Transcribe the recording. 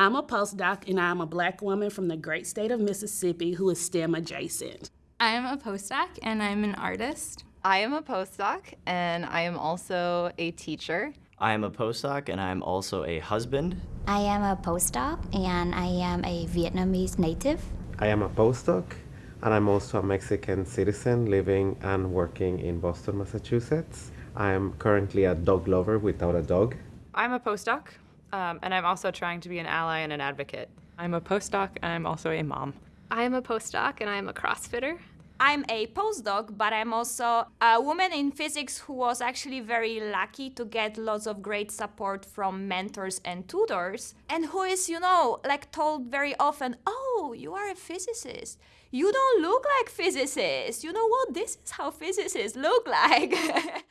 I'm a postdoc and I'm a black woman from the great state of Mississippi who is STEM adjacent. I am a postdoc and I'm an artist. I am a postdoc and I am also a teacher. I am a postdoc and I am also a husband. I am a postdoc and I am a Vietnamese native. I am a postdoc and I'm also a Mexican citizen living and working in Boston, Massachusetts. I am currently a dog lover without a dog. I'm a postdoc, um, and I'm also trying to be an ally and an advocate. I'm a postdoc, and I'm also a mom. I am a postdoc, and I'm a CrossFitter. I'm a postdoc, but I'm also a woman in physics who was actually very lucky to get lots of great support from mentors and tutors, and who is, you know, like told very often, oh, you are a physicist. You don't look like physicists. You know what? This is how physicists look like.